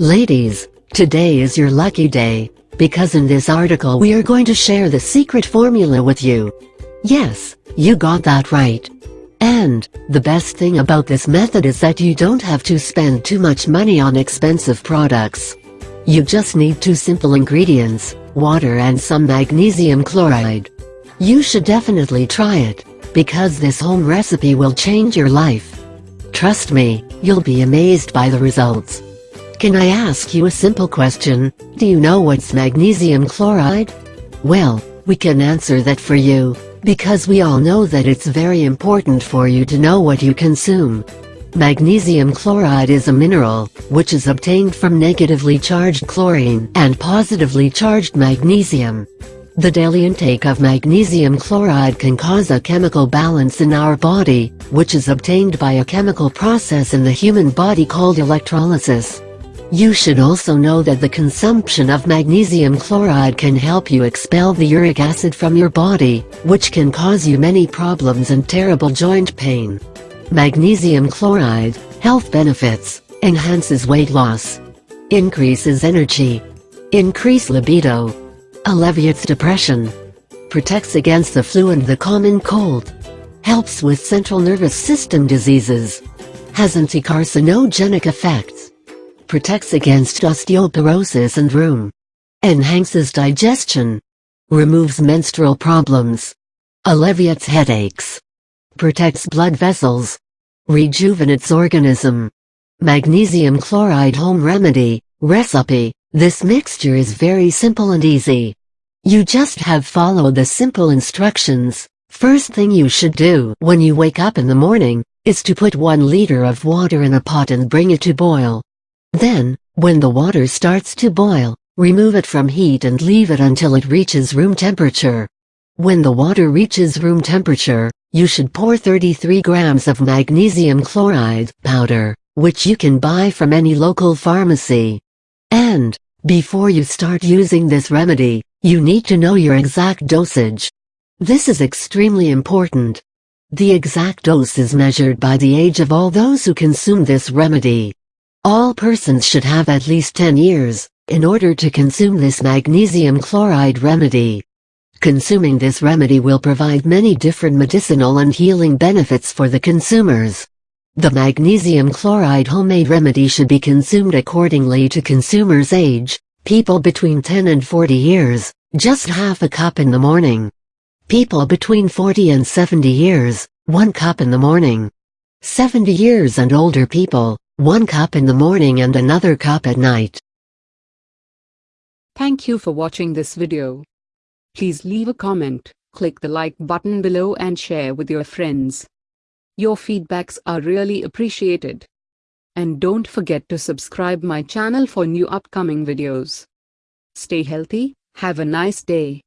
Ladies, today is your lucky day, because in this article we are going to share the secret formula with you. Yes, you got that right. And, the best thing about this method is that you don't have to spend too much money on expensive products. You just need two simple ingredients, water and some magnesium chloride. You should definitely try it, because this home recipe will change your life. Trust me, you'll be amazed by the results. Can I ask you a simple question, do you know what's magnesium chloride? Well, we can answer that for you, because we all know that it's very important for you to know what you consume. Magnesium chloride is a mineral, which is obtained from negatively charged chlorine and positively charged magnesium. The daily intake of magnesium chloride can cause a chemical balance in our body, which is obtained by a chemical process in the human body called electrolysis. You should also know that the consumption of magnesium chloride can help you expel the uric acid from your body, which can cause you many problems and terrible joint pain. Magnesium chloride, health benefits, enhances weight loss, increases energy, increase libido, alleviates depression, protects against the flu and the common cold, helps with central nervous system diseases, has anti-carcinogenic effects, protects against osteoporosis and rheum, enhances digestion, removes menstrual problems, alleviates headaches, protects blood vessels, rejuvenates organism. Magnesium chloride home remedy, recipe, this mixture is very simple and easy. You just have follow the simple instructions. First thing you should do when you wake up in the morning, is to put 1 liter of water in a pot and bring it to boil. Then, when the water starts to boil, remove it from heat and leave it until it reaches room temperature. When the water reaches room temperature, you should pour 33 grams of magnesium chloride powder, which you can buy from any local pharmacy. And, before you start using this remedy, you need to know your exact dosage. This is extremely important. The exact dose is measured by the age of all those who consume this remedy. All persons should have at least 10 years, in order to consume this magnesium chloride remedy. Consuming this remedy will provide many different medicinal and healing benefits for the consumers. The magnesium chloride homemade remedy should be consumed accordingly to consumer's age, people between 10 and 40 years, just half a cup in the morning. People between 40 and 70 years, 1 cup in the morning. 70 years and older people, one cup in the morning and another cup at night. Thank you for watching this video. Please leave a comment, click the like button below and share with your friends. Your feedbacks are really appreciated. And don't forget to subscribe my channel for new upcoming videos. Stay healthy, have a nice day.